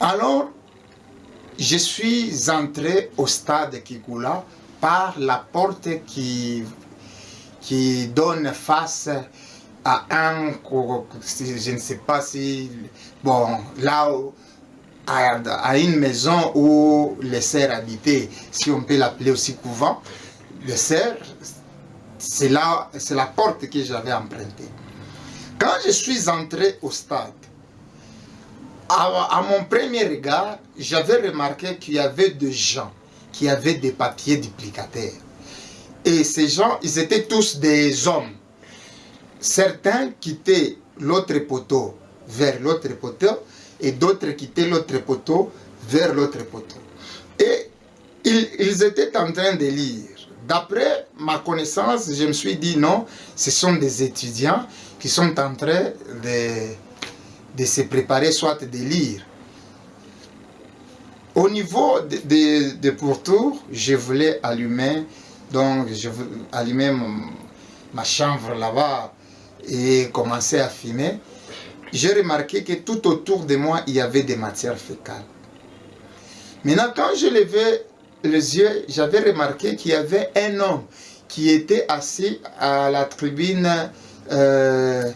Alors, je suis entré au stade Kikula par la porte qui, qui donne face à un, je ne sais pas si, bon, là, à, une maison où les serfs habitaient, si on peut l'appeler aussi couvent, le cerf, c'est là, c'est la porte que j'avais empruntée. Quand je suis entré au stade, à, mon premier regard, j'avais remarqué qu'il y avait des gens qui avaient des papiers duplicataires. Et ces gens, ils étaient tous des hommes. Certains quittaient l'autre poteau vers l'autre poteau et d'autres quittaient l'autre poteau vers l'autre poteau. Et ils, ils étaient en train de lire. D'après ma connaissance, je me suis dit non, ce sont des étudiants qui sont en train de, de se préparer, soit de lire. Au niveau de, de, de pourtour, je voulais allumer, donc je allumer ma chambre là-bas et commencer à fumer. J'ai remarqué que tout autour de moi, il y avait des matières fécales. Maintenant, quand je levais les yeux, j'avais remarqué qu'il y avait un homme qui était assis à la tribune euh,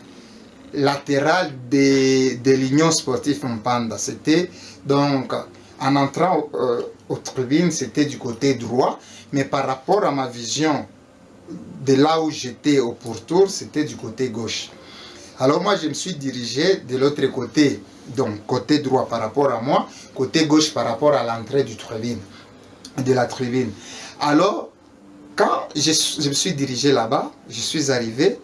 latérale de, de l'Union sportive Mpanda. C'était donc, en entrant euh, aux tribunes, c'était du côté droit, mais par rapport à ma vision de là où j'étais au pourtour, c'était du côté gauche. Alors moi, je me suis dirigé de l'autre côté, donc côté droit par rapport à moi, côté gauche par rapport à l'entrée du tribune de la tribune. Alors, quand je, me suis dirigé là-bas, je suis arrivé,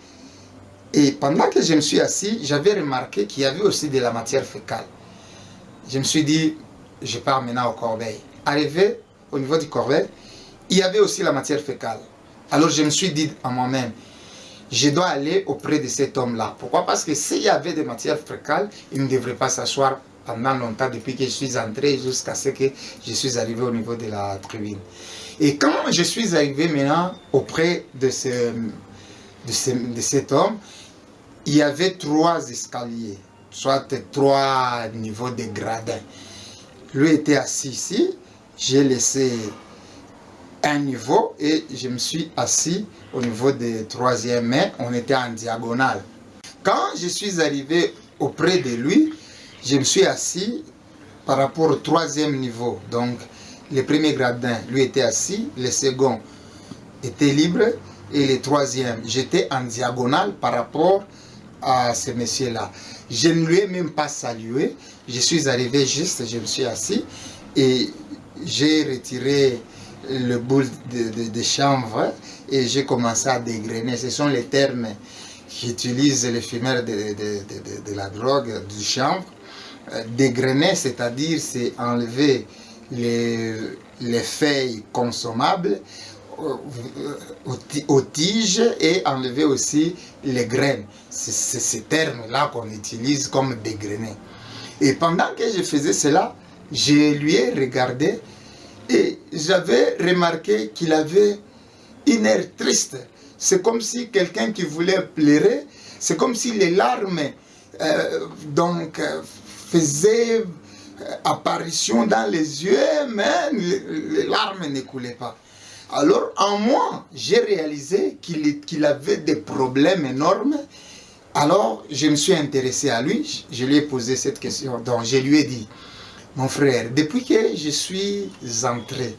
et pendant que je me suis assis, j'avais remarqué qu'il y avait aussi de la matière fécale. Je me suis dit, je pars maintenant au corbeil. Arrivé au niveau du corbeil, il y avait aussi la matière fécale. Alors je me suis dit à moi-même, je dois aller auprès de cet homme-là. Pourquoi? Parce que s'il y avait des matières fécales, il ne devrait pas s'asseoir pendant longtemps, depuis que je suis entré jusqu'à ce que je suis arrivé au niveau de la tribune. Et quand je suis arrivé maintenant auprès de, ce, de, de cet homme, il y avait trois escaliers, soit trois niveaux de gradins. Lui était assis ici, j'ai laissé un niveau et je me suis assis au niveau des troisième main, on était en diagonale. Quand je suis arrivé auprès de lui, je me suis assis par rapport au troisième niveau. Donc, le premier gradin, lui était assis, le second était libre et le troisième, j'étais en diagonale par rapport à ce monsieur-là. Je ne lui ai même pas salué, je suis arrivé juste, je me suis assis et j'ai retiré le boule de, de, chanvre et j'ai commencé à dégrainer. Ce sont les termes qu'utilisent les fumeurs de, de, la drogue, du chanvre. Euh, dégrainer, c'est-à-dire c'est enlever les, les, feuilles consommables aux, tiges et enlever aussi les graines. C'est ces termes-là qu'on utilise comme dégrainer. Et pendant que je faisais cela, je lui ai regardé et j'avais remarqué qu'il avait une air triste. C'est comme si quelqu'un qui voulait pleurer, c'est comme si les larmes euh, donc, faisait euh, apparition dans les yeux, mais les, larmes ne coulaient pas. Alors en moi, j'ai réalisé qu'il avait des problèmes énormes. Alors je me suis intéressé à lui, je lui ai posé cette question. Donc je lui ai dit, mon frère, depuis que je suis entré,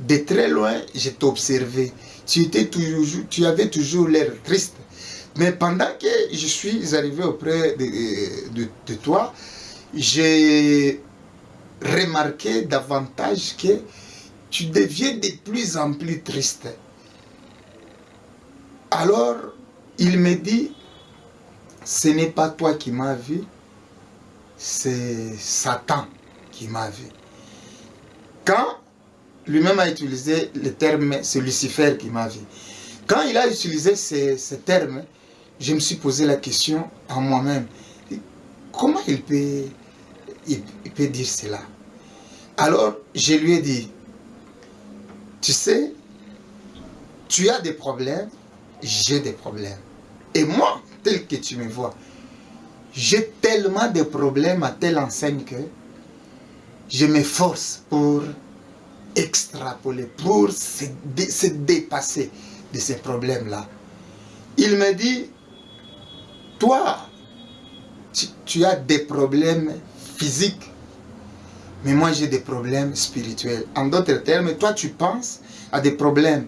de très loin, je t'ai observé. Tu, étais toujours, tu avais toujours l'air triste. Mais pendant que je suis arrivé auprès de, de toi, j'ai remarqué davantage que tu deviens de plus en plus triste. Alors, il me dit, ce n'est pas toi qui m'as vu, c'est Satan qui m'a vu. Quand lui-même a utilisé le terme, c'est Lucifer qui m'a vu. Quand il a utilisé ce, terme, je me suis posé la question à moi-même. Comment il peut, il, peut dire cela? Alors, je lui ai dit, tu sais, tu as des problèmes, j'ai des problèmes. Et moi, tel que tu me vois, j'ai tellement de problèmes à telle enseigne que je m'efforce pour extrapoler, pour se, dépasser de ces problèmes-là. Il me dit, toi, tu, as des problèmes physiques, mais moi j'ai des problèmes spirituels. En d'autres termes, toi tu penses à des problèmes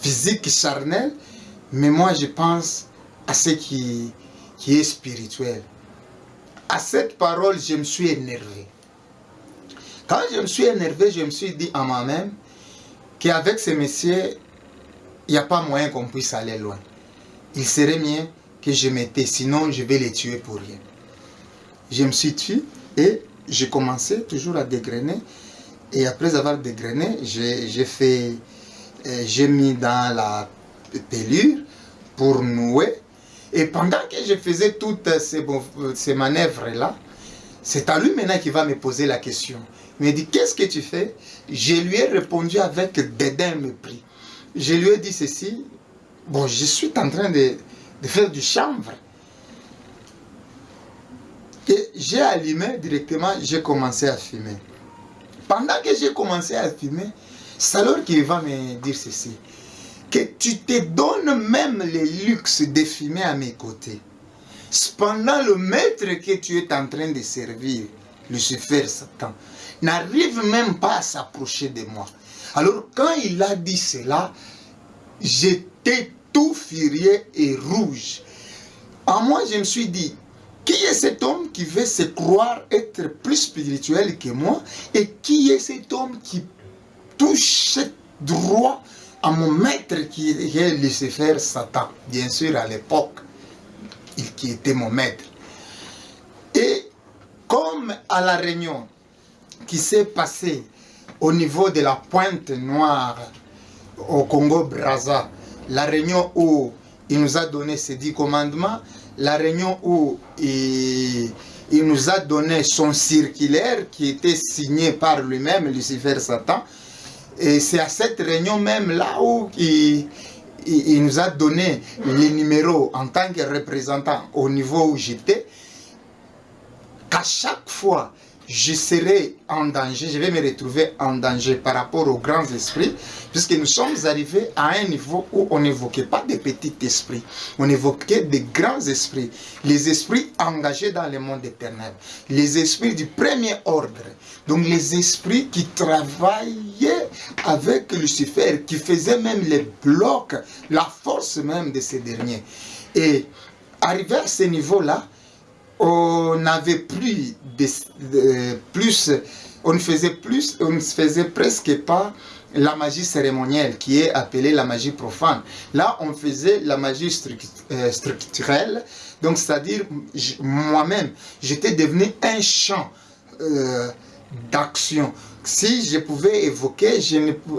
physiques, charnels, mais moi je pense à ce qui, qui est spirituel. À cette parole, je me suis énervé. Quand je me suis énervé, je me suis dit à moi-même qu'avec ces messieurs, il n'y a pas moyen qu'on puisse aller loin. Il serait mieux que je m'étais, sinon je vais les tuer pour rien. Je me suis tué et j'ai commencé toujours à dégrainer. Et après avoir dégrainé, j'ai fait, euh, j'ai mis dans la pelure pour nouer. Et pendant que je faisais toutes ces, ces manœuvres-là, c'est à lui maintenant qui va me poser la question. Il me dit, qu'est-ce que tu fais? Je lui ai répondu avec dédain mépris. Je lui ai dit ceci, bon, je suis en train de, de faire du chanvre. Et j'ai allumé directement, j'ai commencé à fumer. Pendant que j'ai commencé à fumer, c'est alors qu'il va me dire ceci. Que tu te donnes même le luxe de fumer à mes côtés. Cependant, le maître que tu es en train de servir, Lucifer, Satan, n'arrive même pas à s'approcher de moi. Alors, quand il a dit cela, j'étais tout furieux et rouge. En moi, je me suis dit, qui est cet homme qui veut se croire être plus spirituel que moi Et qui est cet homme qui touche droit à mon maître qui est Lucifer Satan? Bien sûr, à l'époque, il qui était mon maître. Et comme à la réunion qui s'est passée au niveau de la pointe noire au Congo-Brazza, la réunion où il nous a donné ses dix commandements, la réunion où il, nous a donné son circulaire qui était signé par lui-même, Lucifer Satan. Et c'est à cette réunion même là où il, nous a donné les numéros en tant que représentant au niveau où j'étais. Qu'à chaque fois je serai en danger, je vais me retrouver en danger par rapport aux grands esprits, puisque nous sommes arrivés à un niveau où on n'évoquait pas des petits esprits, on évoquait des grands esprits, les esprits engagés dans le monde éternel, les esprits du premier ordre, donc les esprits qui travaillaient avec Lucifer, qui faisaient même les blocs, la force même de ces derniers. Et arrivé à ce niveau-là, on n'avait plus, de, plus, on ne faisait plus, on ne faisait presque pas la magie cérémonielle qui est appelée la magie profane. Là, on faisait la magie euh, structurelle, donc c'est-à-dire moi-même, j'étais devenu un champ euh, d'action si je pouvais évoquer,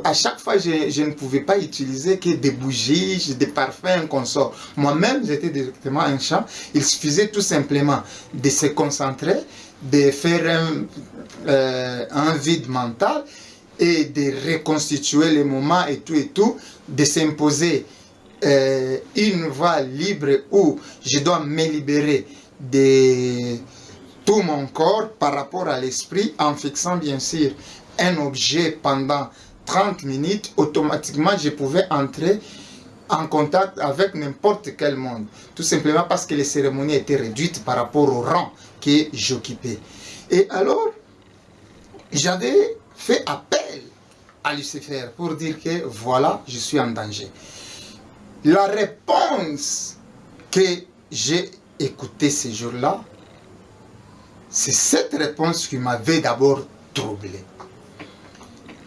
à chaque fois, je, ne pouvais pas utiliser que des bougies, des parfums, un consort. Moi-même, j'étais directement un champ. Il suffisait tout simplement de se concentrer, de faire un, euh, vide mental et de reconstituer les moments et tout et tout, de s'imposer euh, une voie libre où je dois me libérer de tout mon corps par rapport à l'esprit en fixant bien sûr un objet pendant 30 minutes, automatiquement je pouvais entrer en contact avec n'importe quel monde. Tout simplement parce que les cérémonies étaient réduites par rapport au rang que j'occupais. Et alors, j'avais fait appel à Lucifer pour dire que voilà, je suis en danger. La réponse que j'ai écoutée ce jour-là, c'est cette réponse qui m'avait d'abord troublé.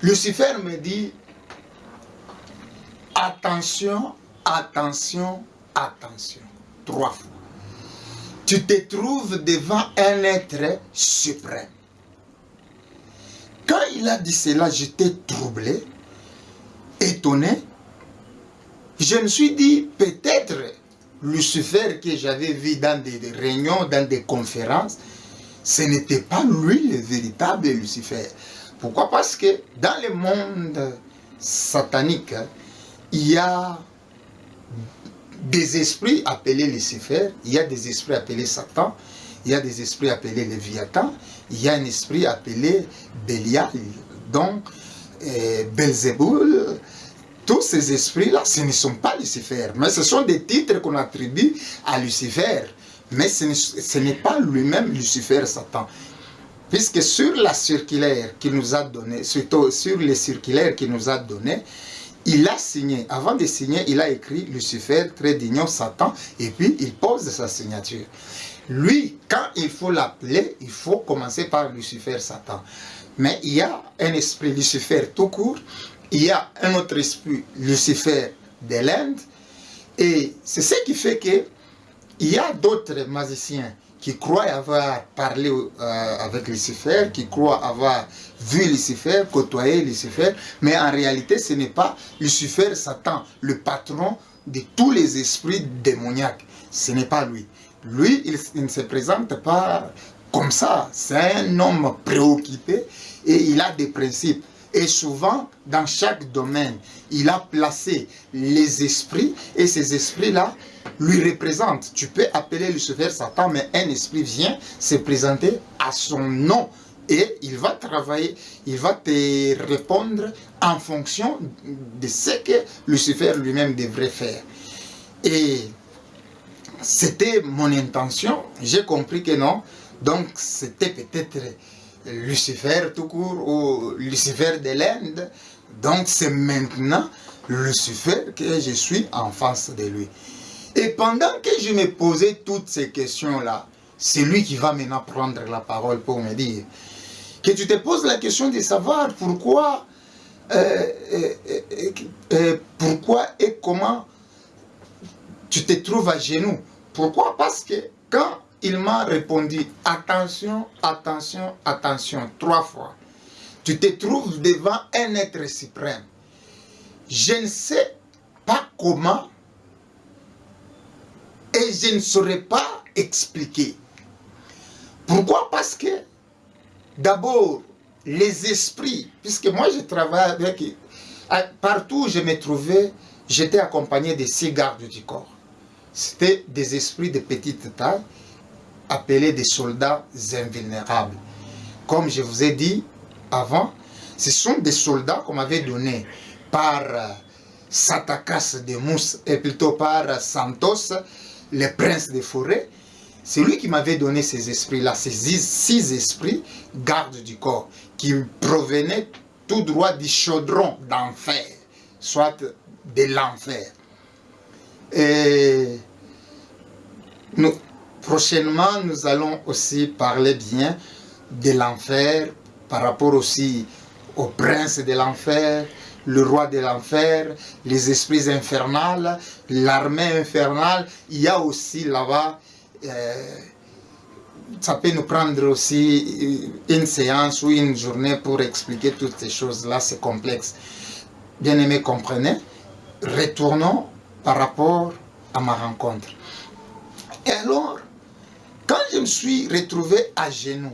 Lucifer me dit, attention, attention, attention. Trois fois. Tu te trouves devant un être suprême. Quand il a dit cela, j'étais troublé, étonné. Je me suis dit, peut-être Lucifer que j'avais vu dans des réunions, dans des conférences, ce n'était pas lui le véritable Lucifer. Pourquoi? Parce que dans le monde satanique, il y a des esprits appelés Lucifer, il y a des esprits appelés Satan, il y a des esprits appelés Léviathan, il y a un esprit appelé Bélial, donc euh, Belzéboul, tous ces esprits-là, ce ne sont pas Lucifer, mais ce sont des titres qu'on attribue à Lucifer. Mais ce n'est pas lui-même Lucifer, Satan. Puisque sur la circulaire qu'il nous a donné, surtout sur les circulaires qu'il nous a donné, il a signé, avant de signer, il a écrit Lucifer, trait d'union, Satan, et puis il pose sa signature. Lui, quand il faut l'appeler, il faut commencer par Lucifer, Satan. Mais il y a un esprit Lucifer tout court, il y a un autre esprit Lucifer de l'Inde, et c'est ce qui fait que il y a d'autres magiciens qui croient avoir parlé euh, avec Lucifer, qui croient avoir vu Lucifer, côtoyé Lucifer, mais en réalité ce n'est pas Lucifer, Satan, le patron de tous les esprits démoniaques. Ce n'est pas lui. Lui, il, ne se présente pas comme ça. C'est un homme préoccupé et il a des principes. Et souvent, dans chaque domaine, il a placé les esprits et ces esprits-là lui représentent. Tu peux appeler Lucifer Satan, mais un esprit vient se présenter à son nom et il va travailler, il va te répondre en fonction de ce que Lucifer lui-même devrait faire. Et c'était mon intention, j'ai compris que non, donc c'était peut-être Lucifer tout court ou Lucifer de l'Inde. Donc c'est maintenant Lucifer que je suis en face de lui. Et pendant que je me posais toutes ces questions-là, c'est lui qui va maintenant prendre la parole pour me dire que tu te poses la question de savoir pourquoi, euh, euh, euh, pourquoi et comment tu te trouves à genoux. Pourquoi? Parce que quand il m'a répondu attention, attention, attention, trois fois. Tu te trouves devant un être suprême. Je ne sais pas comment et je ne saurais pas expliquer. Pourquoi? Parce que d'abord, les esprits, puisque moi je travaille avec, partout où je me trouvais, j'étais accompagné de six gardes du corps. C'était des esprits de petite taille appelés des soldats invulnérables. Comme je vous ai dit avant, ce sont des soldats qu'on m'avait donnés par euh, Satakas de Mousse et plutôt par Santos, le prince des forêts. C'est lui qui m'avait donné ces esprits-là, ces six esprits gardes du corps, qui provenaient tout droit du chaudron d'enfer, soit de l'enfer. Et nous, Prochainement, nous allons aussi parler bien de l'enfer, par rapport aussi au prince de l'enfer, le roi de l'enfer, les esprits infernales, l'armée infernale. Il y a aussi là-bas, euh, ça peut nous prendre aussi une séance ou une journée pour expliquer toutes ces choses-là, c'est complexe. Bien aimé, comprenez? Retournons par rapport à ma rencontre. Et alors, quand je me suis retrouvé à genoux,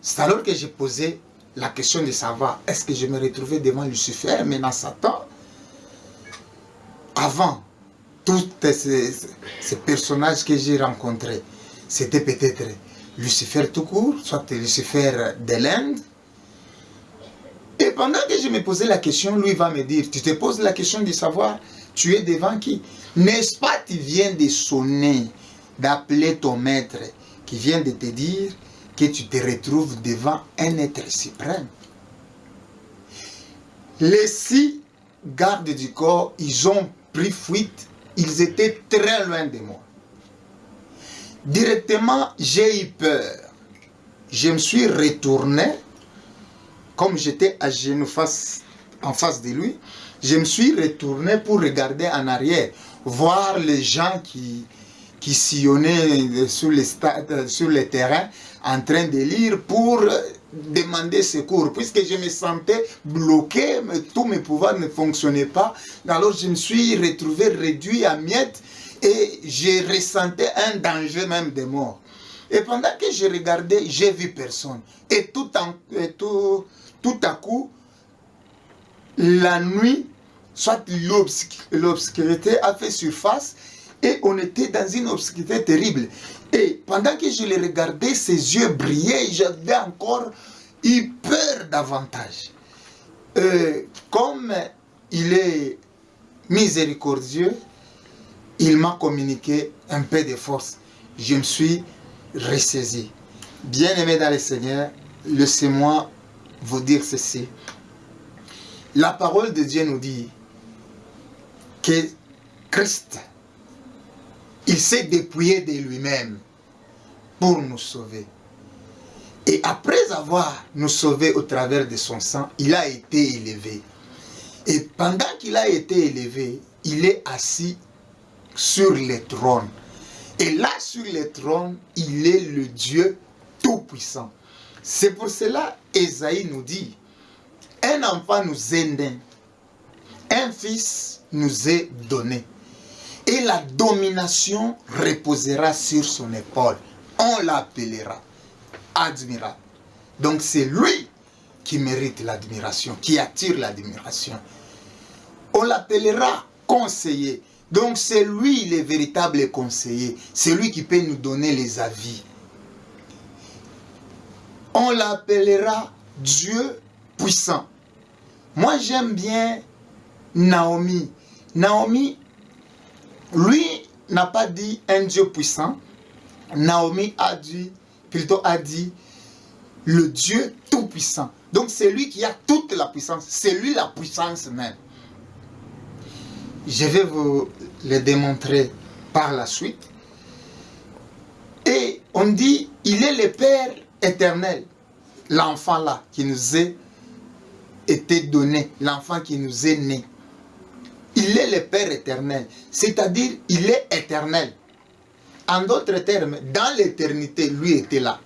c'est alors que j'ai posé la question de savoir, est-ce que je me retrouvais devant Lucifer, maintenant Satan Avant, tous ces, personnages que j'ai rencontrés, c'était peut-être Lucifer tout court, soit Lucifer de l'Inde. Et pendant que je me posais la question, lui va me dire, tu te poses la question de savoir, tu es devant qui? N'est-ce pas, tu viens de sonner? D'appeler ton maître qui vient de te dire que tu te retrouves devant un être suprême. Les six gardes du corps, ils ont pris fuite, ils étaient très loin de moi. Directement, j'ai eu peur. Je me suis retourné, comme j'étais à genoux en face de lui, je me suis retourné pour regarder en arrière, voir les gens qui, qui sillonnaient sur les, stades, sur les terrains en train de lire pour demander secours, puisque je me sentais bloqué, mais tous mes pouvoirs ne fonctionnaient pas. Alors je me suis retrouvé réduit à miettes et j'ai ressenti un danger même de mort. Et pendant que je regardais, j'ai vu personne. Et tout, en, tout, tout à coup, la nuit, soit l'obscurité a fait surface et on était dans une obscurité terrible. Et pendant que je le regardais, ses yeux brillaient, j'avais encore eu peur davantage. Euh, comme il est miséricordieux, il m'a communiqué un peu de force. Je me suis ressaisi. Bien-aimé dans le Seigneur, laissez-moi vous dire ceci. La parole de Dieu nous dit que Christ, il s'est dépouillé de lui-même pour nous sauver. Et après avoir nous sauvé au travers de son sang, il a été élevé. Et pendant qu'il a été élevé, il est assis sur le trône. Et là, sur le trône, il est le Dieu Tout-Puissant. C'est pour cela, Esaïe nous dit, un enfant nous est né, un fils nous est donné, et la domination reposera sur son épaule. On l'appellera admirable. Donc c'est lui qui mérite l'admiration, qui attire l'admiration. On l'appellera conseiller. Donc c'est lui le véritable conseiller. C'est lui qui peut nous donner les avis. On l'appellera Dieu puissant. Moi j'aime bien Naomi. Naomi, lui n'a pas dit un Dieu puissant. Naomi a dit plutôt a dit le Dieu Tout-Puissant. Donc c'est lui qui a toute la puissance. C'est lui la puissance même. Je vais vous le démontrer par la suite. Et on dit, il est le Père éternel. L'enfant là qui nous est été donné. L'enfant qui nous est né. Il est le Père éternel. C'est-à-dire, il est éternel. En d'autres termes, dans l'éternité, lui était là.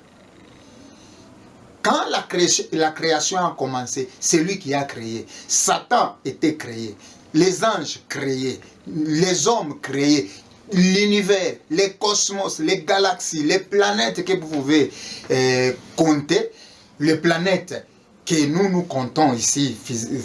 Quand la création, a commencé, c'est lui qui a créé. Satan était créé. Les anges créés. Les hommes créés. L'univers, les cosmos, les galaxies, les planètes que vous pouvez euh, compter. Les planètes que nous nous comptons ici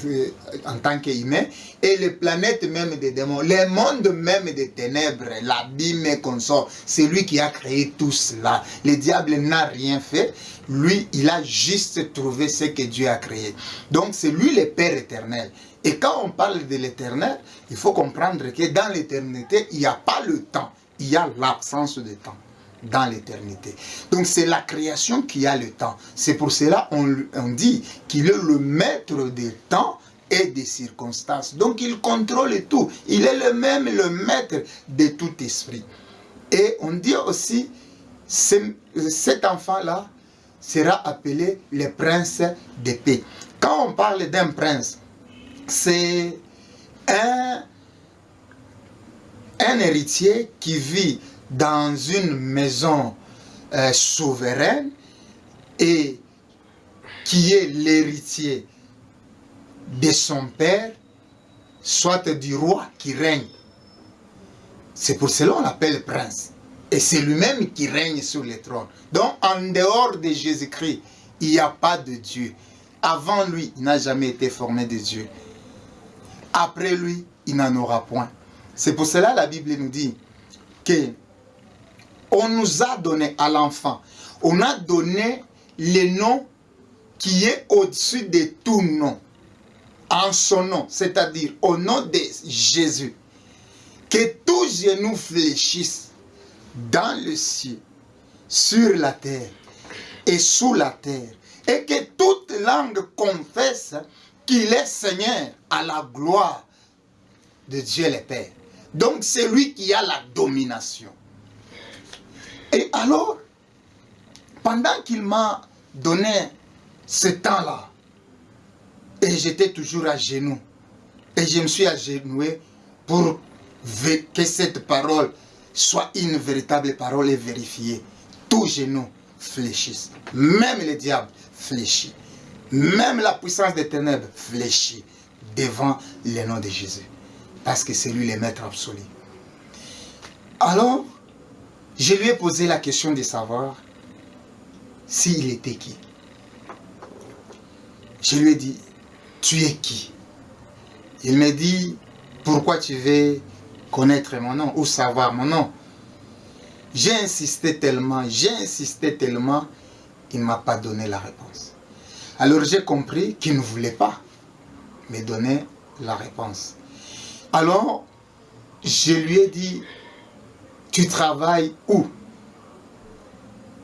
euh, en tant qu'humains et les planètes même des démons, les mondes même des ténèbres, l'abîme et consort, c'est lui qui a créé tout cela. Le diable n'a rien fait, lui il a juste trouvé ce que Dieu a créé. Donc c'est lui le Père éternel. Et quand on parle de l'éternel, il faut comprendre que dans l'éternité, il n'y a pas le temps, il y a l'absence de temps dans l'éternité. Donc c'est la création qui a le temps. C'est pour cela on, on dit qu'il est le maître des temps et des circonstances. Donc il contrôle tout. Il est le même le maître de tout esprit. Et on dit aussi, cet enfant-là sera appelé le prince de paix. Quand on parle d'un prince, c'est un, un héritier qui vit dans une maison euh, souveraine et qui est l'héritier de son père, soit du roi qui règne. C'est pour cela qu'on l'appelle prince. Et c'est lui-même qui règne sur le trône. Donc, en dehors de Jésus-Christ, il n'y a pas de Dieu. Avant lui, il n'a jamais été formé de Dieu. Après lui, il n'en aura point. C'est pour cela la Bible nous dit que on nous a donné à l'enfant, on a donné le nom qui est au-dessus de tout nom. En son nom, c'est-à-dire au nom de Jésus. Que tout genou fléchisse dans le ciel, sur la terre et sous la terre. Et que toute langue confesse qu'il est Seigneur à la gloire de Dieu le Père. Donc c'est lui qui a la domination. Et alors, pendant qu'il m'a donné ce temps-là, et j'étais toujours à genoux, et je me suis agenoué pour que cette parole soit une véritable parole et vérifiée. Tout genou fléchisse. Même le diable fléchit. Même la puissance des ténèbres fléchit devant le nom de Jésus. Parce que c'est lui le maître absolu. Alors, je lui ai posé la question de savoir s'il était qui. Je lui ai dit, tu es qui? Il me dit, pourquoi tu veux connaître mon nom ou savoir mon nom? J'ai insisté tellement, j'ai insisté tellement, il ne m'a pas donné la réponse. Alors j'ai compris qu'il ne voulait pas me donner la réponse. Alors, je lui ai dit, tu travailles où?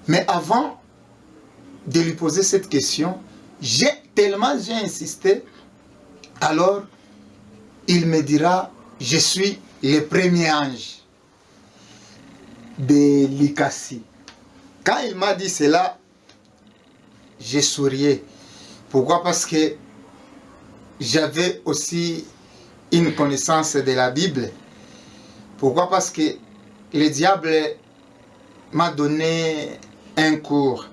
Mais avant de lui poser cette question, j'ai tellement j'ai insisté, alors il me dira, je suis le premier ange de l'Ikassi. Quand il m'a dit cela, j'ai sourié. Pourquoi? Parce que j'avais aussi une connaissance de la Bible. Pourquoi? Parce que le diable m'a donné un cours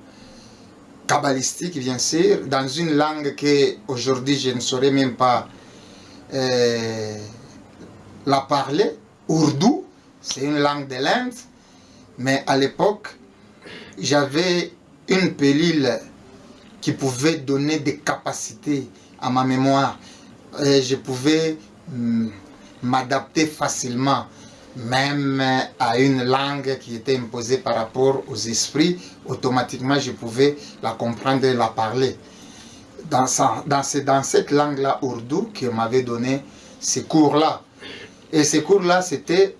kabbalistique, bien sûr, dans une langue que aujourd'hui je ne saurais même pas euh, la parler. Ourdou, c'est une langue de l'Inde. Mais à l'époque, j'avais une pilule qui pouvait donner des capacités à ma mémoire. Et je pouvais mm, m'adapter facilement, même à une langue qui était imposée par rapport aux esprits. Automatiquement, je pouvais la comprendre et la parler. Dans, dans, cette langue-là, ourdou, qui m'avait donné ces cours-là. Et ces cours-là, c'était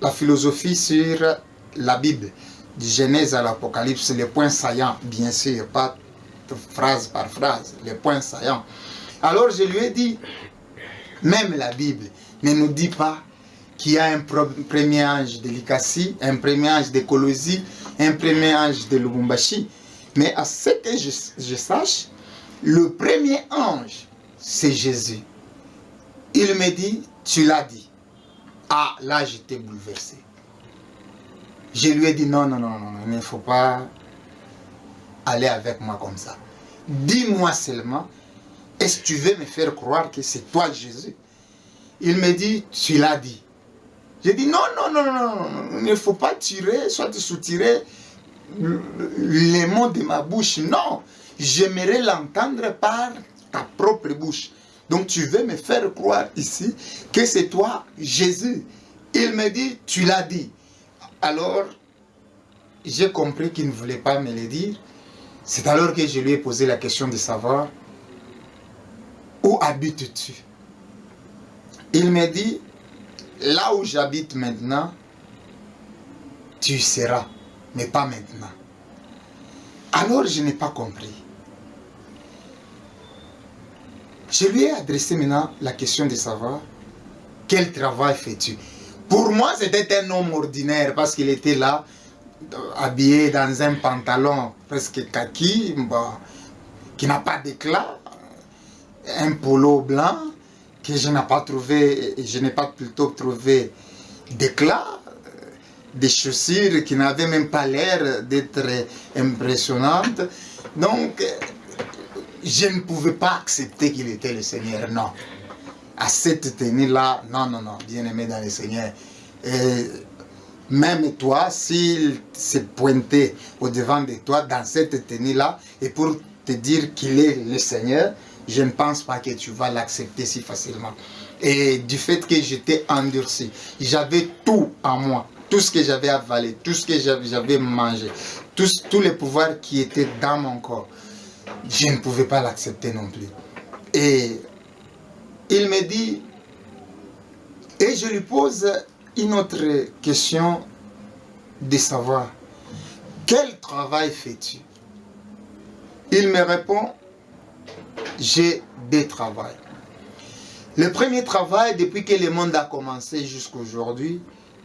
la philosophie sur la Bible, du Genèse à l'Apocalypse, les points saillants, bien sûr, pas phrase par phrase, les points saillants. Alors je lui ai dit, même la Bible ne nous dit pas qu'il y a un premier ange de l'Ikassi, un premier ange de Kolosi, un premier ange de Lubumbashi. Mais à ce que je, je sache, le premier ange, c'est Jésus. Il me dit, tu l'as dit. Ah, là j'étais bouleversé. Je lui ai dit non, non, non, non, il ne faut pas aller avec moi comme ça. Dis-moi seulement, est-ce que tu veux me faire croire que c'est toi Jésus? Il me dit, tu l'as dit. J'ai dit non, non, non, non, non, il ne faut pas tirer, soit soutirer les mots de ma bouche. Non, j'aimerais l'entendre par ta propre bouche. Donc tu veux me faire croire ici que c'est toi Jésus. Il me dit, tu l'as dit. Alors, j'ai compris qu'il ne voulait pas me le dire. C'est alors que je lui ai posé la question de savoir où habites-tu? Il me dit, là où j'habite maintenant, tu seras, mais pas maintenant. Alors je n'ai pas compris. Je lui ai adressé maintenant la question de savoir quel travail fais-tu? Pour moi, c'était un homme ordinaire parce qu'il était là, habillé dans un pantalon presque kaki, qui n'a pas d'éclat, un polo blanc que je n'ai pas trouvé, je n'ai pas plutôt trouvé d'éclat, des chaussures qui n'avaient même pas l'air d'être impressionnantes. Donc, je ne pouvais pas accepter qu'il était le Seigneur, non à cette tenue-là, non, non, non, bien-aimé dans le Seigneur. Même toi, s'il s'est pointé au-devant de toi dans cette tenue-là, et pour te dire qu'il est le Seigneur, je ne pense pas que tu vas l'accepter si facilement. Et du fait que j'étais endurci, j'avais tout en moi, tout ce que j'avais avalé, tout ce que j'avais mangé, tous, tous les pouvoirs qui étaient dans mon corps, je ne pouvais pas l'accepter non plus. Et il me dit, et je lui pose une autre question de savoir, quel travail fais-tu? Il me répond, j'ai des travails. Le premier travail, depuis que le monde a commencé jusqu'à aujourd'hui,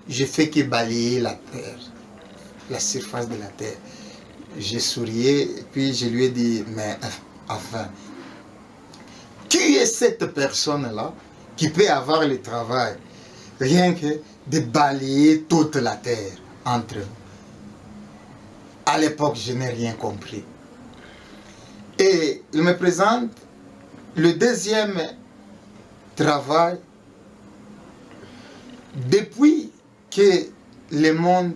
je fais que balayer la terre, la surface de la terre. J'ai sourié, puis je lui ai dit, mais enfin, qui est cette personne-là qui peut avoir le travail rien que de balayer toute la terre entre nous? À l'époque, je n'ai rien compris. Et il me présente le deuxième travail depuis que le monde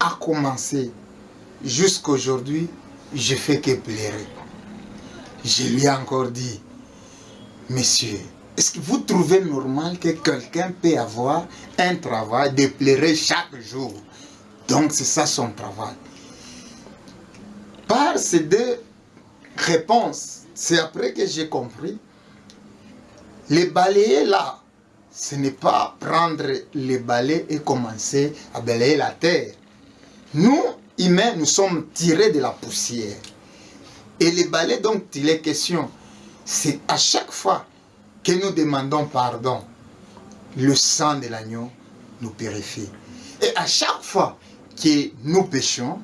a commencé jusqu'à aujourd'hui, je fais que pleurer. Je lui ai encore dit, Messieurs, est-ce que vous trouvez normal que quelqu'un peut avoir un travail de pleurer chaque jour? Donc c'est ça son travail. Par ces deux réponses, c'est après que j'ai compris, les balayer là, ce n'est pas prendre les balais et commencer à balayer la terre. Nous, humains, nous sommes tirés de la poussière. Et les balais, donc, il est question, c'est à chaque fois que nous demandons pardon, le sang de l'agneau nous purifie. Et à chaque fois que nous péchons,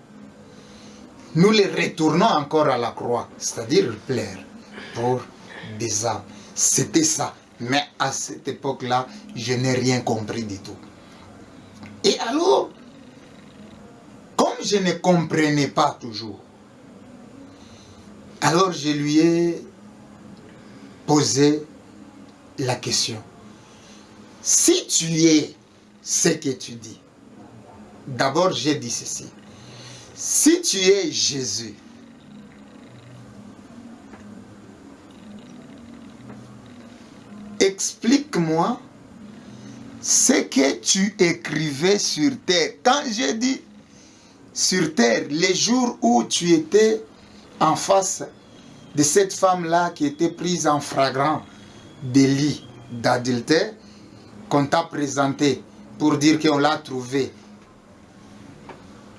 nous les retournons encore à la croix, c'est-à-dire plaire pour des âmes. C'était ça. Mais à cette époque-là, je n'ai rien compris du tout. Et alors, comme je ne comprenais pas toujours, alors je lui ai posé la question. Si tu es ce que tu dis, d'abord j'ai dit ceci. Si tu es Jésus, explique-moi ce que tu écrivais sur terre. Quand j'ai dit sur terre, les jours où tu étais en face de cette femme-là qui était prise en flagrant délit d'adultère, qu'on t'a présenté pour dire qu'on l'a trouvé,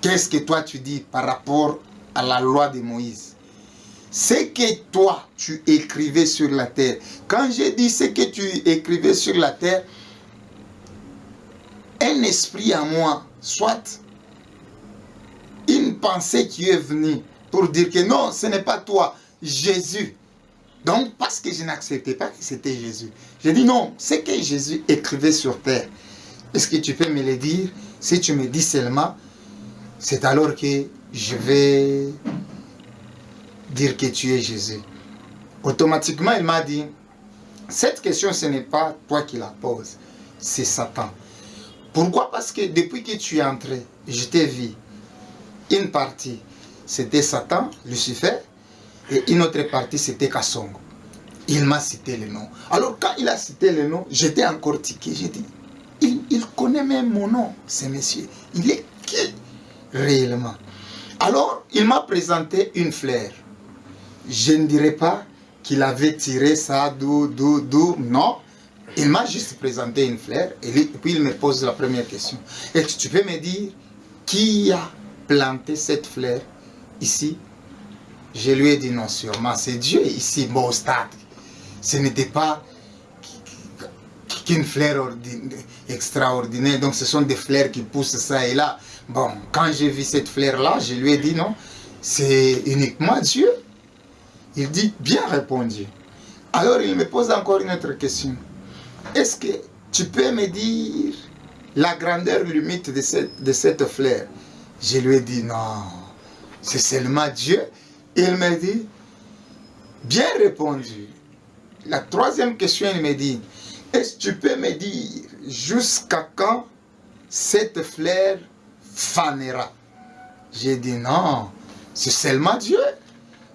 qu'est-ce que toi tu dis par rapport à la loi de Moïse? Ce que toi tu écrivais sur la terre. Quand j'ai dit ce que tu écrivais sur la terre, un esprit à moi, soit une pensée qui est venue pour dire que non, ce n'est pas toi, Jésus. Donc, parce que je n'acceptais pas que c'était Jésus. J'ai dit non, ce que Jésus écrivait sur terre, est-ce que tu peux me le dire? Si tu me dis seulement, c'est alors que je vais dire que tu es Jésus. Automatiquement, il m'a dit, cette question, ce n'est pas toi qui la poses, c'est Satan. Pourquoi? Parce que depuis que tu es entré, je t'ai vu. Une partie, c'était Satan, Lucifer, et une autre partie, c'était Kassongo. Il m'a cité le nom. Alors, quand il a cité le nom, j'étais encore tiqué. J'ai dit, il, il, connaît même mon nom, ce monsieur. Il est qui? Réellement Alors, il m'a présenté une fleur. Je ne dirais pas qu'il avait tiré ça d'où, d'où, d'où. Non. Il m'a juste présenté une fleur et puis il me pose la première question. Que tu peux me dire qui a planté cette fleur ici? Je lui ai dit non, sûrement, c'est Dieu ici, bon, au stade. Ce n'était pas qu'une fleur extraordinaire, donc ce sont des fleurs qui poussent ça et là. Bon, quand j'ai vu cette fleur-là, je lui ai dit non, c'est uniquement Dieu. Il dit, bien répondu. Alors il me pose encore une autre question. Est-ce que tu peux me dire la grandeur limite de cette, de fleur? Je lui ai dit non, c'est seulement Dieu il me dit, bien répondu. La troisième question, il me dit, est-ce que tu peux me dire jusqu'à quand cette fleur fanera J'ai dit non, c'est seulement Dieu.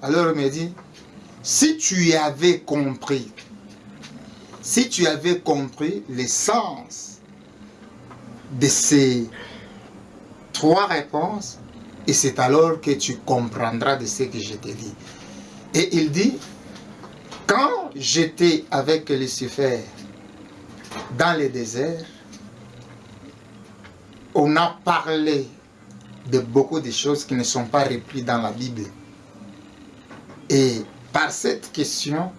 Alors il me dit, si tu avais compris, si tu avais compris l'essence de ces trois réponses, et c'est alors que tu comprendras de ce que je te dis. Et il dit, quand j'étais avec Lucifer dans le désert, on a parlé de beaucoup de choses qui ne sont pas reprises dans la Bible. Et par cette question,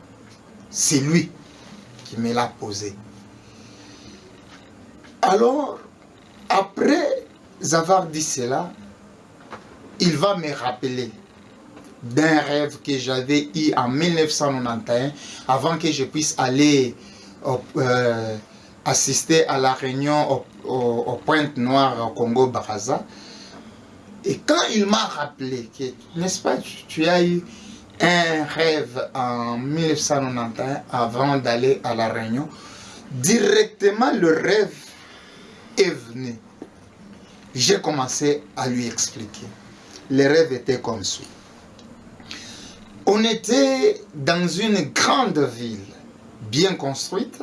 c'est lui qui me l'a posée. Alors, après avoir dit cela, il va me rappeler d'un rêve que j'avais eu en 1991, avant que je puisse aller euh, assister à la réunion au, Pointe Noire au Congo-Baraza. Et quand il m'a rappelé que, n'est-ce pas, tu, as eu un rêve en 1991 avant d'aller à la réunion, directement le rêve est venu. J'ai commencé à lui expliquer les rêves étaient comme suit. On était dans une grande ville, bien construite,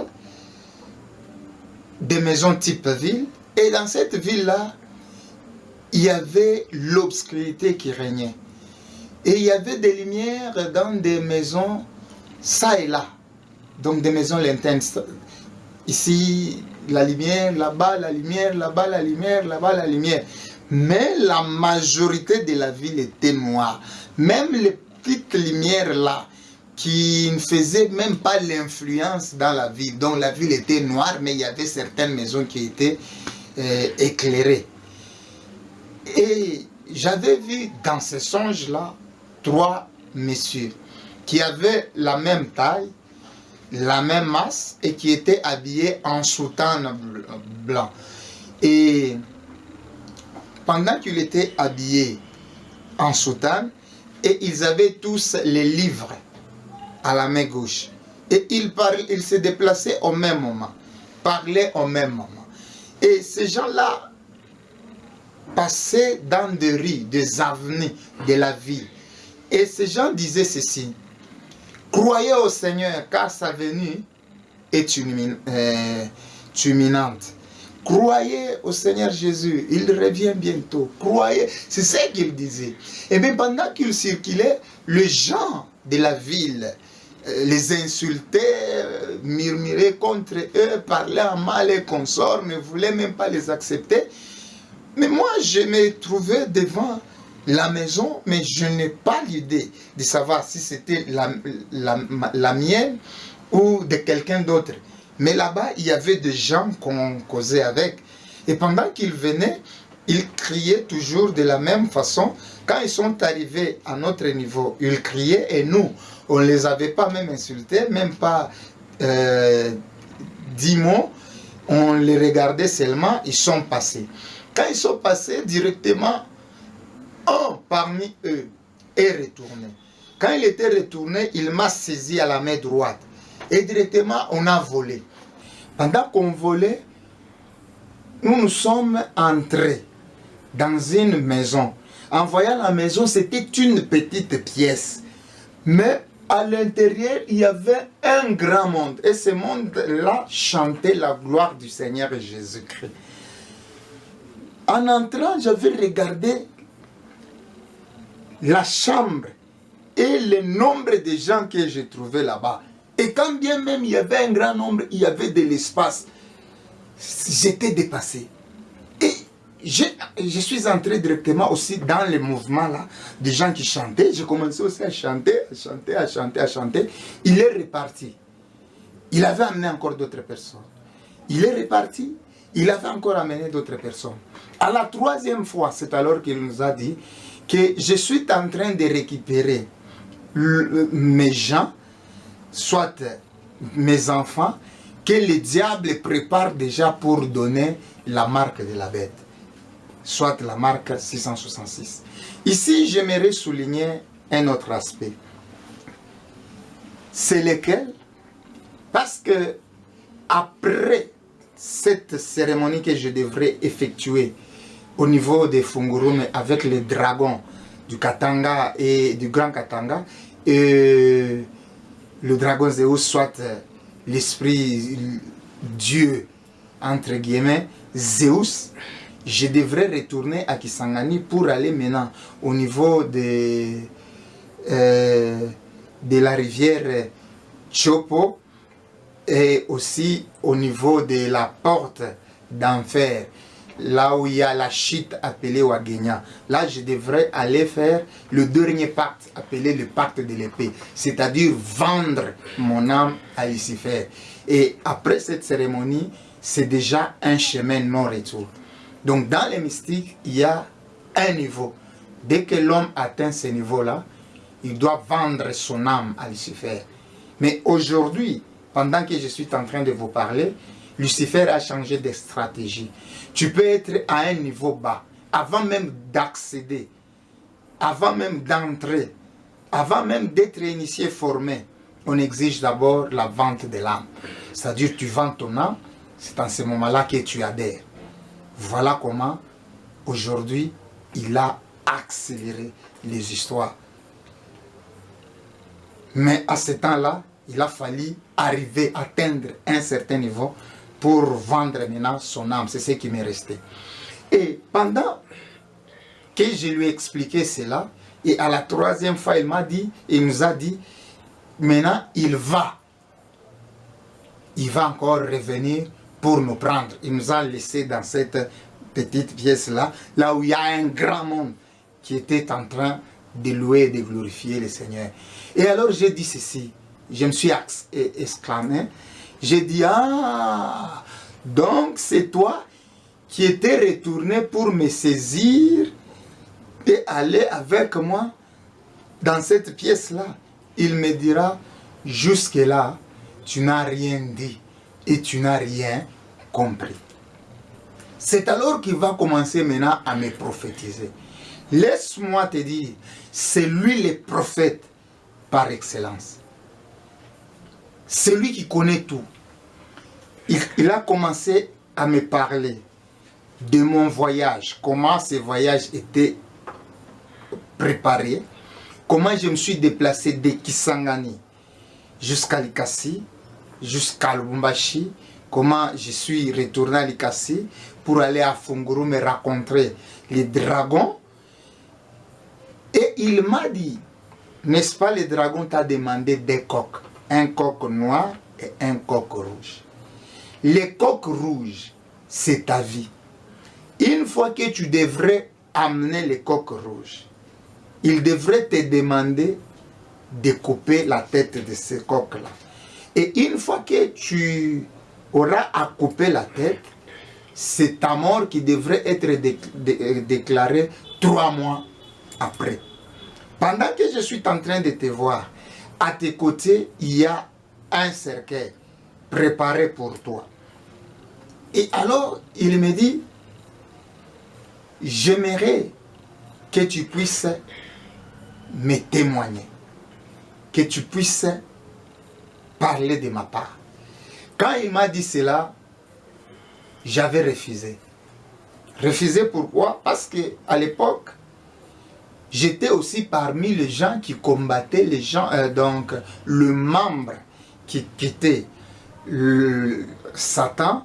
des maisons type ville, et dans cette ville-là, il y avait l'obscurité qui régnait. Et il y avait des lumières dans des maisons, ça et là. Donc des maisons lointaines. Ici, la lumière, là-bas, la lumière, là-bas, la lumière, là-bas, la lumière. Mais la majorité de la ville était noire. Même les petites lumières là, qui ne faisaient même pas l'influence dans la ville. Donc la ville était noire, mais il y avait certaines maisons qui étaient euh, éclairées. Et j'avais vu dans ce songe-là trois messieurs qui avaient la même taille, la même masse et qui étaient habillés en soutane blanc. Et pendant qu'ils étaient habillés en soutane, et ils avaient tous les livres à la main gauche. Et ils, ils se déplaçaient au même moment, parlaient au même moment. Et ces gens-là passaient dans des rues, des avenues de la ville. Et ces gens disaient ceci, croyez au Seigneur car sa venue est euh, imminente. Croyez au Seigneur Jésus, il revient bientôt. Croyez, c'est ce qu'il disait. Et bien pendant qu'il circulait, les gens de la ville euh, les insultaient, euh, murmuraient contre eux, parlaient en mal et consorts, ne voulaient même pas les accepter. Mais moi, je me trouvais devant la maison, mais je n'ai pas l'idée de savoir si c'était la, la, la mienne ou de quelqu'un d'autre. Mais là-bas, il y avait des gens qu'on causait avec. Et pendant qu'ils venaient, ils criaient toujours de la même façon. Quand ils sont arrivés à notre niveau, ils criaient et nous, on ne les avait pas même insultés, même pas euh, dix mots. On les regardait seulement, ils sont passés. Quand ils sont passés directement, un parmi eux est retourné. Quand il était retourné, il m'a saisi à la main droite. Et directement, on a volé. Pendant qu'on volait, nous nous sommes entrés dans une maison. En voyant la maison, c'était une petite pièce. Mais à l'intérieur, il y avait un grand monde. Et ce monde-là chantait la gloire du Seigneur Jésus-Christ. En entrant, j'avais regardé la chambre et le nombre de gens que j'ai trouvé là-bas. Et quand bien même il y avait un grand nombre, il y avait de l'espace, j'étais dépassé. Je, suis entré directement aussi dans le mouvement là, des gens qui chantaient. J'ai commencé aussi à chanter, à chanter, à chanter, à chanter. Il est reparti. Il avait amené encore d'autres personnes. Il est reparti. Il avait encore amené d'autres personnes. À la troisième fois, c'est alors qu'il nous a dit que je suis en train de récupérer mes gens soit mes enfants, que le diable prépare déjà pour donner la marque de la bête, soit la marque 666. Ici, j'aimerais souligner un autre aspect. C'est lequel? Parce que après cette cérémonie que je devrais effectuer au niveau des Fungurume avec les dragons du Katanga et du Grand Katanga, et le dragon Zeus soit euh, l'esprit Dieu, entre guillemets, Zeus, je devrais retourner à Kisangani pour aller maintenant au niveau de, euh, de la rivière Chopo et aussi au niveau de la porte d'enfer là où il y a la chute appelée Wagenya. Là, je devrais aller faire le dernier pacte appelé le pacte de l'épée, c'est-à-dire vendre mon âme à Lucifer. Et après cette cérémonie, c'est déjà un chemin non-retour. Donc dans les mystiques, il y a un niveau. Dès que l'homme atteint ce niveau-là, il doit vendre son âme à Lucifer. Mais aujourd'hui, pendant que je suis en train de vous parler, Lucifer a changé de stratégie. Tu peux être à un niveau bas, avant même d'accéder, avant même d'entrer, avant même d'être initié, formé. On exige d'abord la vente de l'âme. C'est-à-dire tu vends ton âme, c'est en ce moment-là que tu adhères. Voilà comment, aujourd'hui, il a accéléré les histoires. Mais à ce temps-là, il a fallu arriver, atteindre un certain niveau pour vendre maintenant son âme. C'est ce qui m'est resté. Et pendant que je lui ai expliqué cela, et à la troisième fois, il m'a dit, il nous a dit, maintenant, il va. Il va encore revenir pour nous prendre. Il nous a laissé dans cette petite pièce-là, là où il y a un grand monde qui était en train de louer et de glorifier le Seigneur. Et alors j'ai dit ceci, je me suis exclamé, j'ai dit, ah, donc c'est toi qui étais retourné pour me saisir et aller avec moi dans cette pièce-là. Il me dira, jusque-là, tu n'as rien dit et tu n'as rien compris. C'est alors qu'il va commencer maintenant à me prophétiser. Laisse-moi te dire, c'est lui le prophète par excellence. C'est lui qui connaît tout. Il, a commencé à me parler de mon voyage, comment ce voyage était préparé, comment je me suis déplacé de Kisangani jusqu'à Likasi, jusqu'à Lubumbashi, comment je suis retourné à Likasi pour aller à Funguru me rencontrer les dragons. Et il m'a dit, n'est-ce pas, le dragon t'a demandé des coques, un coq noir et un coq rouge. Les coqs rouges, c'est ta vie. Une fois que tu devrais amener les coqs rouges, il devrait te demander de couper la tête de ces coqs-là. Et une fois que tu auras à couper la tête, c'est ta mort qui devrait être déclarée trois mois après. Pendant que je suis en train de te voir, à tes côtés, il y a un cercueil préparé pour toi. Et alors, il me dit, j'aimerais que tu puisses me témoigner, que tu puisses parler de ma part. Quand il m'a dit cela, j'avais refusé. Refusé pourquoi? Parce que à l'époque, j'étais aussi parmi les gens qui combattaient les gens, euh, donc le membre qui quittait Satan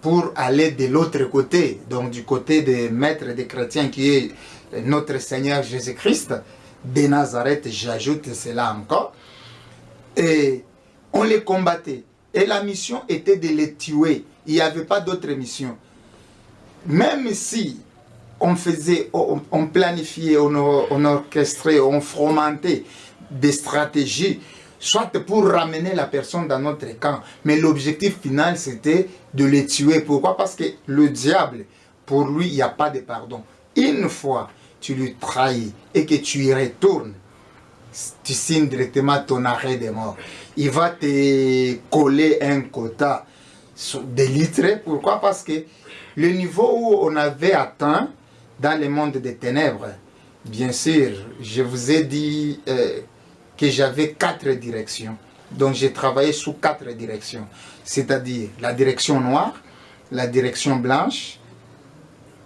pour aller de l'autre côté, donc du côté des maîtres des chrétiens qui est notre Seigneur Jésus-Christ, de Nazareth, j'ajoute cela encore, et on les combattait. Et la mission était de les tuer. Il n'y avait pas d'autre mission. Même si on faisait, on, planifiait, on, orchestrait, on fomentait des stratégies, soit pour ramener la personne dans notre camp. Mais l'objectif final, c'était de les tuer. Pourquoi? Parce que le diable, pour lui, il n'y a pas de pardon. Une fois tu lui trahis et que tu y retournes, tu signes directement ton arrêt de mort. Il va te coller un quota de litres. Pourquoi? Parce que le niveau où on avait atteint dans le monde des ténèbres, bien sûr, je vous ai dit euh, que j'avais quatre directions. Donc j'ai travaillé sous quatre directions. C'est-à-dire la direction noire, la direction blanche,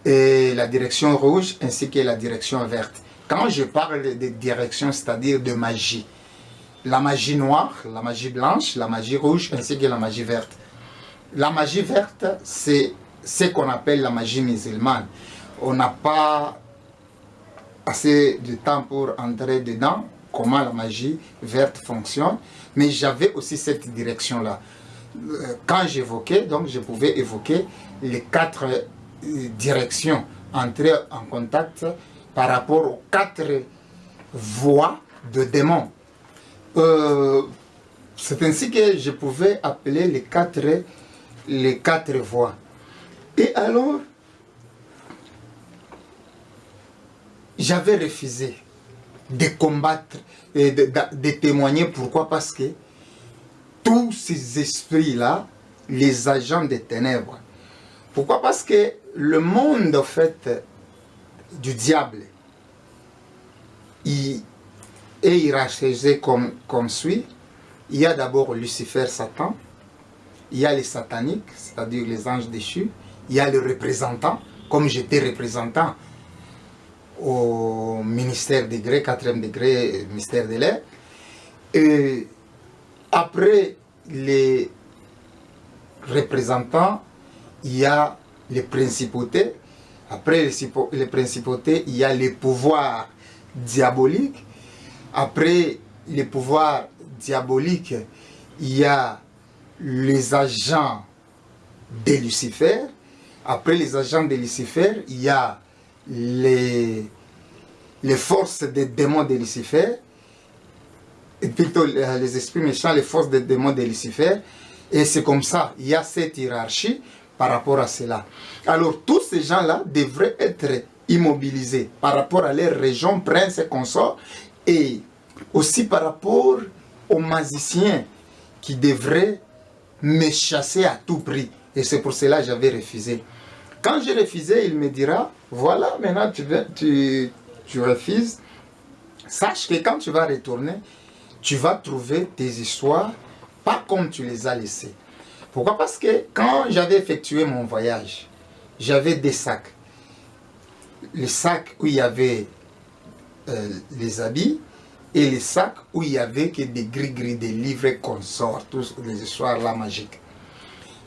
et la direction rouge ainsi que la direction verte. Quand je parle de direction, c'est-à-dire de magie, la magie noire, la magie blanche, la magie rouge ainsi que la magie verte. La magie verte, c'est ce qu'on appelle la magie musulmane. On n'a pas assez de temps pour entrer dedans, comment la magie verte fonctionne, mais j'avais aussi cette direction-là. Euh, quand j'évoquais, donc je pouvais évoquer les quatre direction, entrer en contact par rapport aux quatre voies de démons. Euh, c'est ainsi que je pouvais appeler les quatre, les quatre voies. Et alors, j'avais refusé de combattre et de, de, témoigner. Pourquoi? Parce que tous ces esprits-là, les agents des ténèbres, pourquoi? Parce que le monde, en fait, du diable, il est hiérarchisé comme, comme suit. Il y a d'abord Lucifer, Satan. Il y a les sataniques, c'est-à-dire les anges déchus. Il y a le représentant, comme j'étais représentant au ministère degré, 4e degré, ministère de l'air. Et après les représentants, il y a les principautés, Après les principautés, il y a les pouvoirs diaboliques. Après les pouvoirs diaboliques, il y a les agents de Lucifer. Après les agents de Lucifer, il y a les, forces des démons de Lucifer. Et plutôt les esprits méchants, les forces des démons de Lucifer. Et c'est comme ça, il y a cette hiérarchie par rapport à cela. Alors tous ces gens-là devraient être immobilisés par rapport à leur région, prince et consort, et aussi par rapport aux magiciens qui devraient me chasser à tout prix. Et c'est pour cela que j'avais refusé. Quand j'ai refusé, il me dira, voilà, maintenant tu, refuses. Sache que quand tu vas retourner, tu vas trouver tes histoires pas comme tu les as laissées. Pourquoi? Parce que quand j'avais effectué mon voyage, j'avais des sacs. Les sacs où il y avait euh, les habits et les sacs où il y avait que des gris-gris, des livres consorts, tous les histoires là magiques.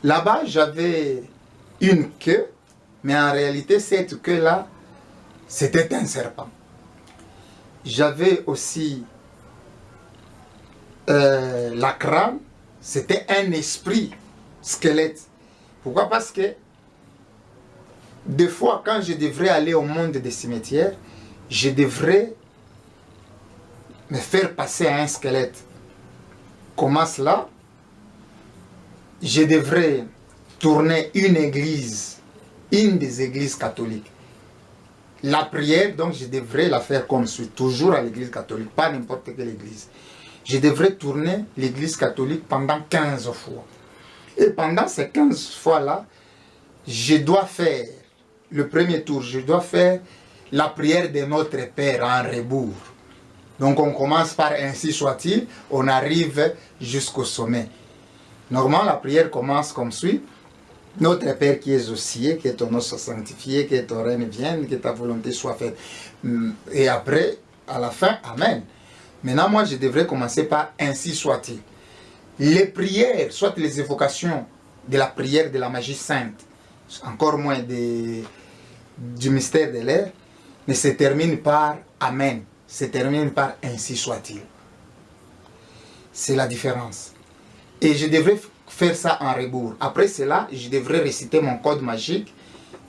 Là-bas, j'avais une queue, mais en réalité, cette queue-là, c'était un serpent. J'avais aussi euh, la crâne, c'était un esprit squelette. Pourquoi? Parce que des fois, quand je devrais aller au monde des cimetières, je devrais me faire passer un squelette. Comment cela Je devrais tourner une église, une des églises catholiques. La prière, donc, je devrais la faire comme suit, toujours à l'église catholique, pas n'importe quelle église. Je devrais tourner l'église catholique pendant 15 fois. Et pendant ces 15 fois-là, je dois faire, le premier tour, je dois faire la prière de notre Père en rebours. Donc on commence par ainsi soit-il, on arrive jusqu'au sommet. Normalement, la prière commence comme suit. Notre Père qui es aux cieux, que ton nom soit sanctifié, que ton règne vienne, que ta volonté soit faite. Et après, à la fin, Amen. Maintenant, moi, je devrais commencer par ainsi soit-il les prières, soit les évocations de la prière de la magie sainte, encore moins du mystère de l'air, ne se terminent par Amen, se terminent par ainsi soit-il. C'est la différence. Et je devrais faire ça en rebours. Après cela, je devrais réciter mon code magique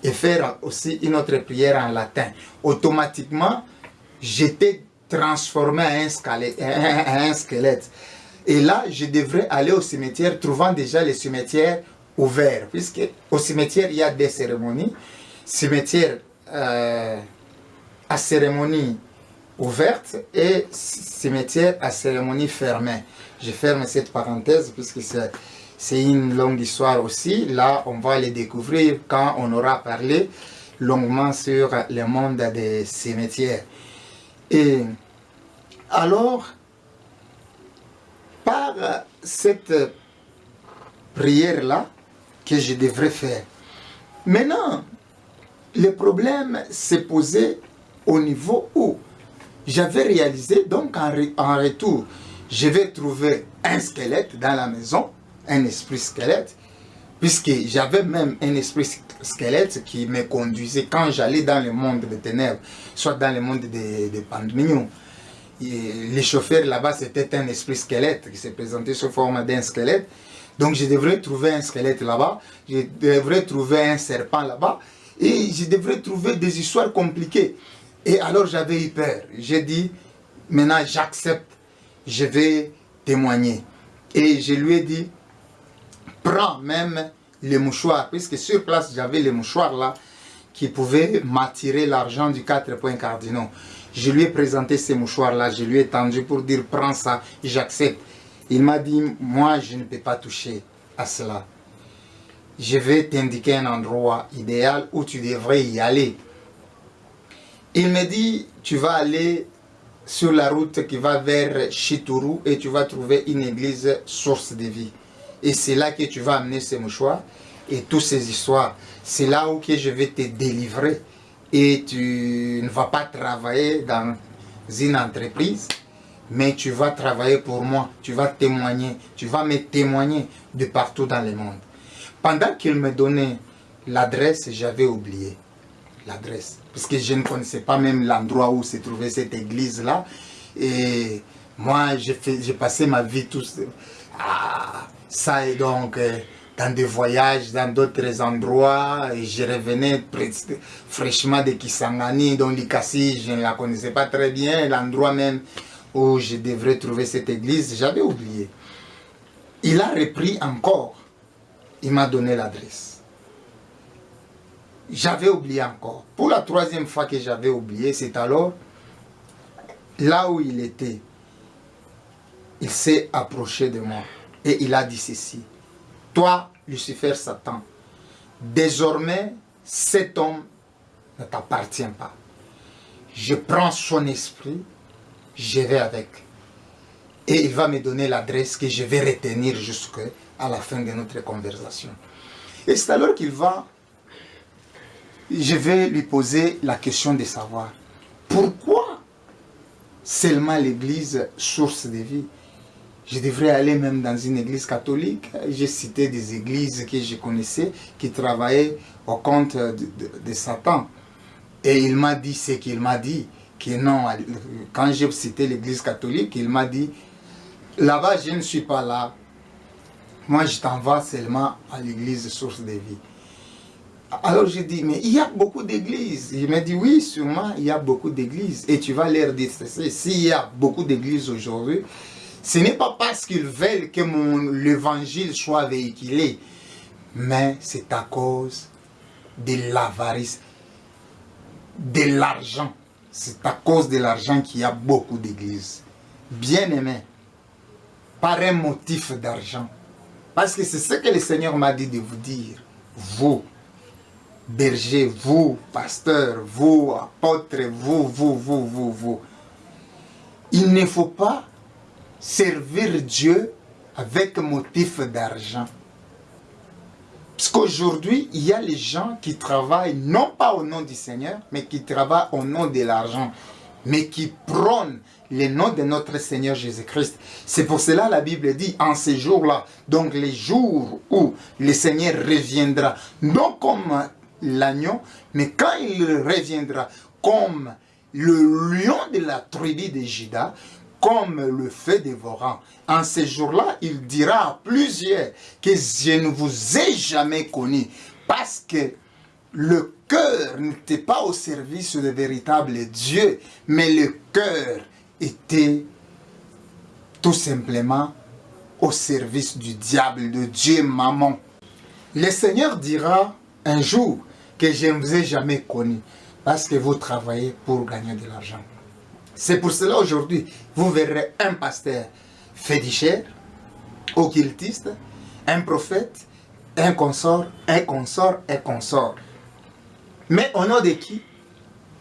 et faire aussi une autre prière en latin. Automatiquement, j'étais transformé en un squelette. Et là, je devrais aller au cimetière, trouvant déjà les cimetières ouverts. Puisque au cimetière, il y a des cérémonies. Cimetière euh, à cérémonie ouverte et cimetière à cérémonie fermée. Je ferme cette parenthèse puisque c'est une longue histoire aussi. Là, on va les découvrir quand on aura parlé longuement sur le monde des cimetières. Et alors, par cette prière-là que je devrais faire. Maintenant, le problème s'est posé au niveau où j'avais réalisé, donc en, retour, je vais trouver un squelette dans la maison, un esprit squelette, puisque j'avais même un esprit squelette qui me conduisait quand j'allais dans le monde des ténèbres, soit dans le monde des, des pandemions les chauffeurs là-bas, c'était un esprit squelette qui s'est présenté sous forme d'un squelette. Donc je devrais trouver un squelette là-bas, je devrais trouver un serpent là-bas, et je devrais trouver des histoires compliquées. Et alors j'avais eu peur. J'ai dit, maintenant j'accepte, je vais témoigner. Et je lui ai dit, prends même les mouchoirs, puisque sur place j'avais les mouchoirs là, qui pouvaient m'attirer l'argent du quatre points cardinaux. Je lui ai présenté ces mouchoirs-là, je lui ai tendu pour dire prends ça, j'accepte. Il m'a dit, moi je ne peux pas toucher à cela. Je vais t'indiquer un endroit idéal où tu devrais y aller. Il me dit, tu vas aller sur la route qui va vers Chituru et tu vas trouver une église source de vie. Et c'est là que tu vas amener ces mouchoirs et toutes ces histoires. C'est là où je vais te délivrer et tu ne vas pas travailler dans une entreprise, mais tu vas travailler pour moi, tu vas témoigner, tu vas me témoigner de partout dans le monde. Pendant qu'il me donnait l'adresse, j'avais oublié. l'adresse. Parce que je ne connaissais pas même l'endroit où se trouvait cette église-là. Et moi, j'ai passé ma vie tout ça et donc euh, dans des voyages dans d'autres endroits. Et je revenais fraîchement de Kisangani, dont Likasi, je ne la connaissais pas très bien. L'endroit même où je devrais trouver cette église, j'avais oublié. Il a repris encore. Il m'a donné l'adresse. J'avais oublié encore. Pour la troisième fois que j'avais oublié, c'est alors là où il était. Il s'est approché de moi et il a dit ceci. Toi, Lucifer Satan, désormais, cet homme ne t'appartient pas. Je prends son esprit, je vais avec. Et il va me donner l'adresse que je vais retenir jusqu'à la fin de notre conversation. Et c'est alors qu'il va je vais lui poser la question de savoir pourquoi seulement l'église source de vie? Je devrais aller même dans une église catholique. J'ai cité des églises que je connaissais qui travaillaient au compte de, Satan. Et il m'a dit ce qu'il m'a dit. Que non, quand j'ai cité l'église catholique, il m'a dit, là-bas je ne suis pas là. Moi je t'envoie seulement à l'église source de vie. Alors j'ai dit, mais il y a beaucoup d'églises. Il m'a dit, oui, sûrement, il y a beaucoup d'églises. Et tu vas leur dire, s'il y a beaucoup d'églises aujourd'hui, ce n'est pas parce qu'ils veulent que l'évangile soit véhiculé, mais c'est à cause de l'avarice, de l'argent. C'est à cause de l'argent qu'il y a beaucoup d'églises. Bien aimé, par un motif d'argent. Parce que c'est ce que le Seigneur m'a dit de vous dire. Vous, berger, vous, pasteur, vous, apôtre, vous, vous, vous, vous, vous. Il ne faut pas servir Dieu avec motif d'argent. Parce qu'aujourd'hui, il y a les gens qui travaillent non pas au nom du Seigneur, mais qui travaillent au nom de l'argent, mais qui prônent le nom de notre Seigneur Jésus-Christ. C'est pour cela la Bible dit, en ces jours-là, donc les jours où le Seigneur reviendra, non comme l'agneau, mais quand il reviendra comme le lion de la tribu de Judas, comme le feu dévorant. En ces jours-là, il dira à plusieurs que je ne vous ai jamais connu parce que le cœur n'était pas au service de véritable Dieu, mais le cœur était tout simplement au service du diable, de Dieu maman. Le Seigneur dira un jour que je ne vous ai jamais connu parce que vous travaillez pour gagner de l'argent. C'est pour cela aujourd'hui, vous verrez un pasteur féticheur, occultiste, un prophète, un consort, un consort, un consort. Mais au nom de qui?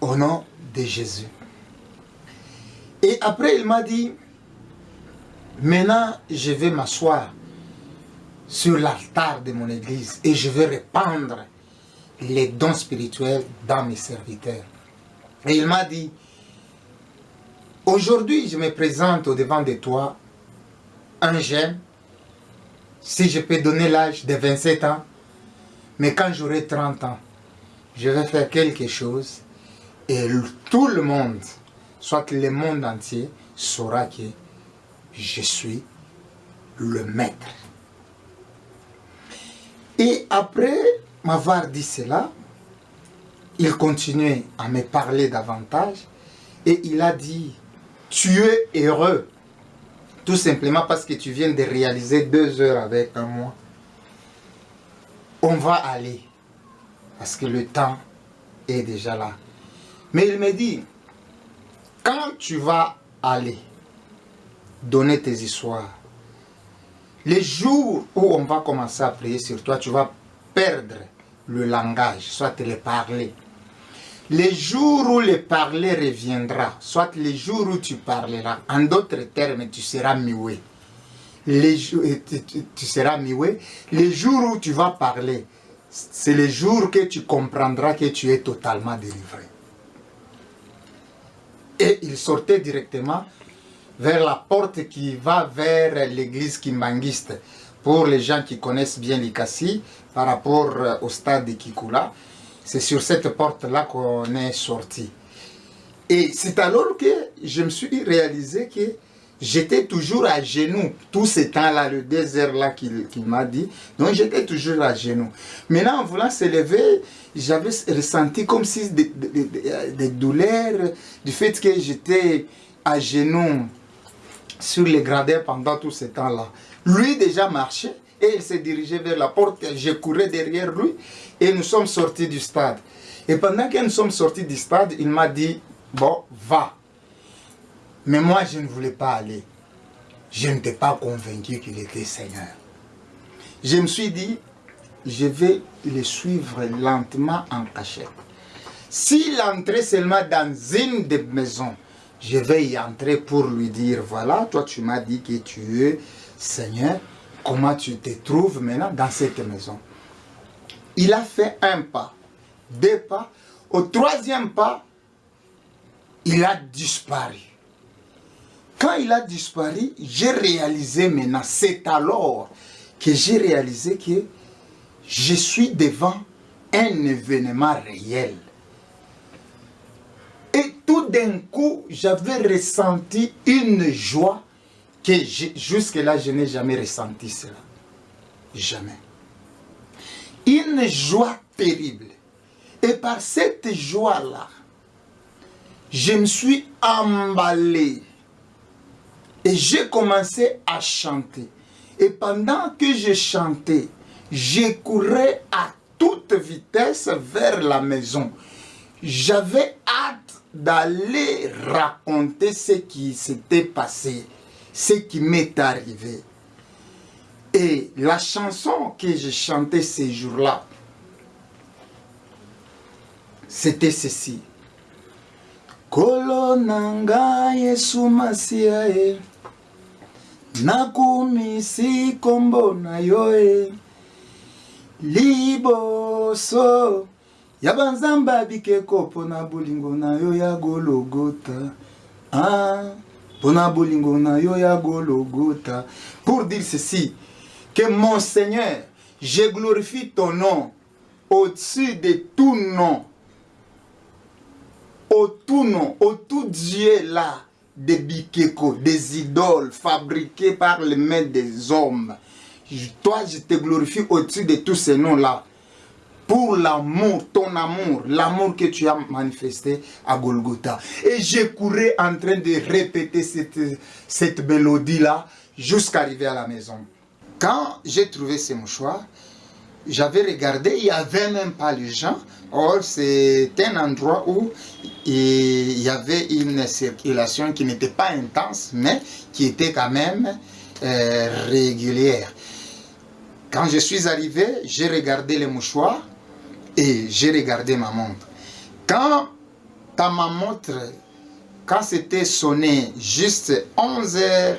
Au nom de Jésus. Et après, il m'a dit, maintenant, je vais m'asseoir sur l'altar de mon église et je vais répandre les dons spirituels dans mes serviteurs. Et il m'a dit, Aujourd'hui, je me présente au devant de toi, un jeune, si je peux donner l'âge de 27 ans, mais quand j'aurai 30 ans, je vais faire quelque chose et tout le monde, soit le monde entier, saura que je suis le maître. Et après m'avoir dit cela, il continuait à me parler davantage et il a dit tu es heureux. Tout simplement parce que tu viens de réaliser deux heures avec un mois. On va aller. Parce que le temps est déjà là. Mais il me dit, quand tu vas aller donner tes histoires, les jours où on va commencer à prier sur toi, tu vas perdre le langage, soit le parler. Les jours où le parler reviendra, soit les jours où tu parleras, en d'autres termes, tu seras mioué. Les, euh, tu, tu seras mioué. Les jours où tu vas parler, c'est les jours que tu comprendras que tu es totalement délivré. Et il sortait directement vers la porte qui va vers l'église kimbanguiste. Pour les gens qui connaissent bien l'Ikassi, par rapport au stade de Kikula, C'est sur cette porte-là qu'on est sorti. Et c'est alors que je me suis réalisé que j'étais toujours à genoux. Tout ce temps-là, le désert-là qu'il m'a dit. Donc j'étais toujours à genoux. Maintenant, en voulant se lever, j'avais ressenti comme si des, des, douleurs du fait que j'étais à genoux sur les gradins pendant tout ce temps-là. Lui déjà marchait et il s'est dirigé vers la porte. Je courais derrière lui et nous sommes sortis du stade. Et pendant que nous sommes sortis du stade, il m'a dit, bon, va. Mais moi, je ne voulais pas aller. Je n'étais pas convaincu qu'il était Seigneur. Je me suis dit, je vais le suivre lentement en cachette. S'il entrait seulement dans une des maisons, je vais y entrer pour lui dire, voilà, toi tu m'as dit que tu es Seigneur, comment tu te trouves maintenant dans cette maison? Il a fait un pas, deux pas, au troisième pas, il a disparu. Quand il a disparu, j'ai réalisé maintenant, c'est alors que j'ai réalisé que je suis devant un événement réel. Et tout d'un coup, j'avais ressenti une joie que jusque-là, je n'ai jamais ressenti cela. Jamais. Une joie terrible. Et par cette joie-là, je me suis emballé et j'ai commencé à chanter. Et pendant que je chantais, je courais à toute vitesse vers la maison. J'avais hâte d'aller raconter ce qui s'était passé, ce qui m'est arrivé. Et la chanson que j'ai chantée ces jours-là, c'était ceci. Kolonanga Yesu Masiae nakumisi kombo na yo e liboso ya banzamba bikeko mpona bolingo na yo ya gologota ah, pour dire ceci que mon seigneur je glorifie ton nom au-dessus de tout nom au tout nom au tout Dieu là des bikeko, des idoles fabriquées par les mains des hommes. Toi, je te glorifie au-dessus de tous ces noms-là. Pour l'amour, ton amour, l'amour que tu as manifesté à Golgotha. Et j'ai couru en train de répéter cette, cette mélodie-là jusqu'à arriver à la maison. Quand j'ai trouvé ces mouchoirs, j'avais regardé, il n'y avait même pas les gens. Or, c'est un endroit où il y avait une circulation qui n'était pas intense, mais qui était quand même euh, régulière. Quand je suis arrivé, j'ai regardé les mouchoirs et j'ai regardé ma montre. Quand ta ma montre, quand c'était sonné juste 11h14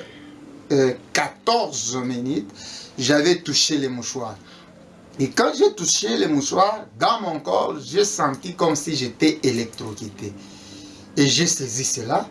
euh, minutes, j'avais touché les mouchoirs. Et quand j'ai touché le mouchoir, dans mon corps, j'ai senti comme si j'étais électrocuté. Et j'ai saisi cela.